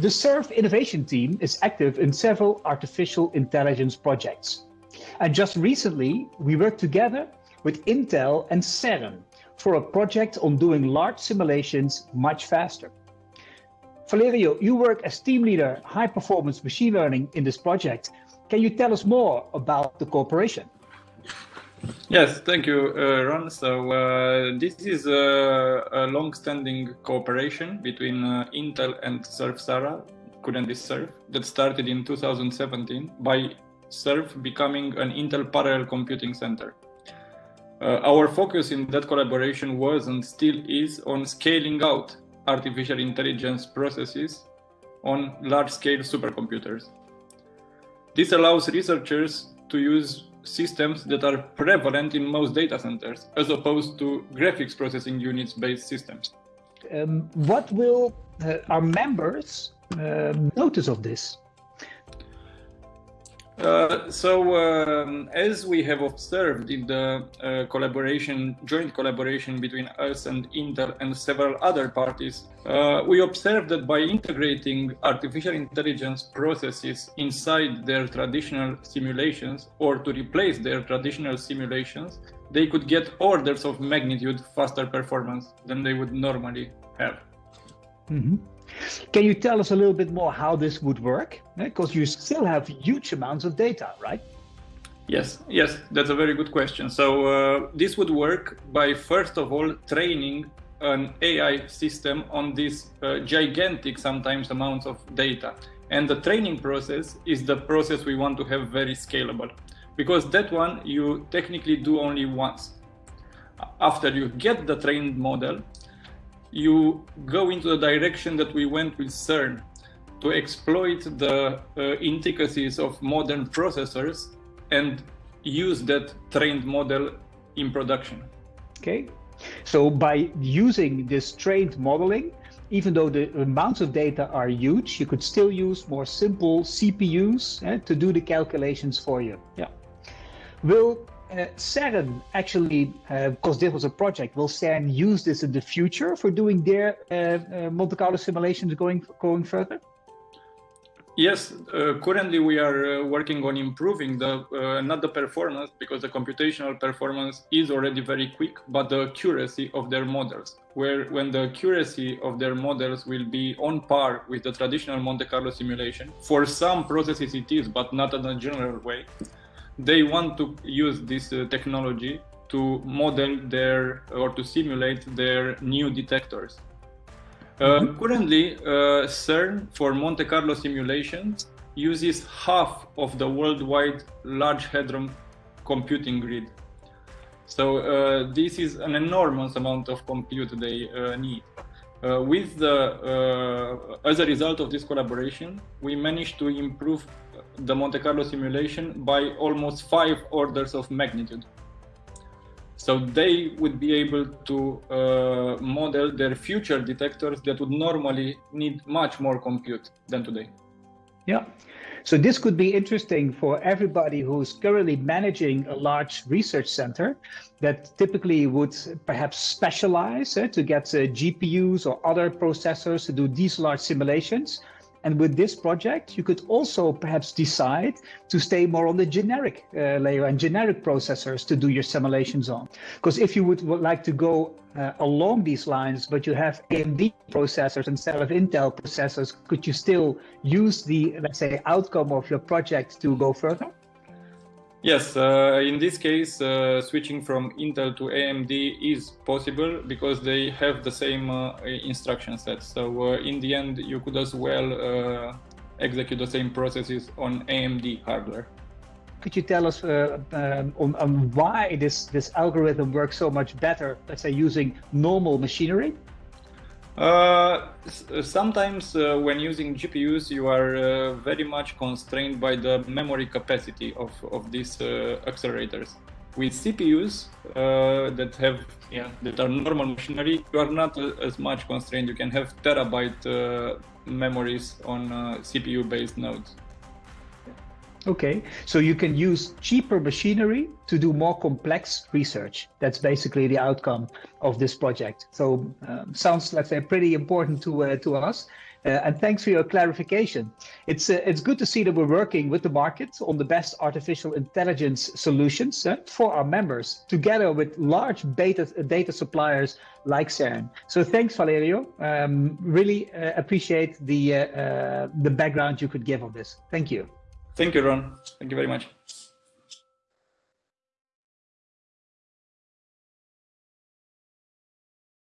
The SURF innovation team is active in several artificial intelligence projects. And just recently, we worked together with Intel and CERN for a project on doing large simulations much faster. Valerio, you work as team leader, high performance machine learning in this project. Can you tell us more about the cooperation? Yes, thank you, uh, Ron. So uh, this is a, a long-standing cooperation between uh, Intel and Surf-Sara, currently Surf, that started in 2017 by Surf becoming an Intel parallel computing center. Uh, our focus in that collaboration was and still is on scaling out artificial intelligence processes on large-scale supercomputers. This allows researchers to use systems that are prevalent in most data centers, as opposed to graphics processing units based systems. Um, what will uh, our members uh, notice of this? Uh, so, um, as we have observed in the uh, collaboration, joint collaboration between us and Intel and several other parties, uh, we observed that by integrating artificial intelligence processes inside their traditional simulations or to replace their traditional simulations, they could get orders of magnitude faster performance than they would normally have. Mm -hmm. Can you tell us a little bit more how this would work? Because you still have huge amounts of data, right? Yes, yes, that's a very good question. So uh, this would work by first of all training an AI system on these uh, gigantic sometimes amounts of data. And the training process is the process we want to have very scalable because that one you technically do only once. After you get the trained model, you go into the direction that we went with CERN to exploit the uh, intricacies of modern processors and use that trained model in production. Okay, so by using this trained modeling, even though the amounts of data are huge, you could still use more simple CPUs eh, to do the calculations for you. Yeah. Will uh, CERN actually, uh, because this was a project, will CERN use this in the future for doing their uh, uh Monte Carlo simulations going going further? Yes, uh, currently we are working on improving the not the performance because the computational performance is already very quick, but the accuracy of their models. Where when the accuracy of their models will be on par with the traditional Monte Carlo simulation, for some processes it is, but not in a general way they want to use this uh, technology to model their or to simulate their new detectors. Uh, mm-hmm. Currently, uh, CERN for Monte Carlo simulations uses half of the worldwide Large Hadron computing grid. So uh, this is an enormous amount of compute they uh, need. Uh, with the, as a result of this collaboration, we managed to improve the Monte Carlo simulation by almost five orders of magnitude. So they would be able to uh, model their future detectors that would normally need much more compute than today. Yeah. So this could be interesting for everybody who's currently managing a large research center that typically would perhaps specialize uh, to get uh, GPUs or other processors to do these large simulations and with this project, you could also perhaps decide to stay more on the generic uh, layer and generic processors to do your simulations on. Because if you would, would, like to go uh, along these lines, but you have AMD processors instead of Intel processors, could you still use the, let's say, outcome of your project to go further? Yes, uh, in this case, uh, switching from Intel to AMD is possible because they have the same uh, instruction set. So uh, in the end, you could as well uh, execute the same processes on AMD hardware. Could you tell us uh, um, on, on why this, this algorithm works so much better, let's say using normal machinery? Uh, sometimes uh, when using GPUs, you are uh, very much constrained by the memory capacity of, of these uh, accelerators. With CPUs uh, that have yeah, that are normal machinery, you are not as much constrained. You can have terabyte memories on CPU-based nodes. Okay, so you can use cheaper machinery to do more complex research. That's basically the outcome of this project. So um, sounds, let's say, pretty important to uh, to us. Uh, and thanks for your clarification. It's uh, it's good to see that we're working with the market on the best artificial intelligence solutions uh, for our members, together with large data data suppliers like CERN. So thanks, Valerio. Um, really uh, appreciate the uh, the background you could give on this. Thank you. Thank you, Ron. Thank you very much.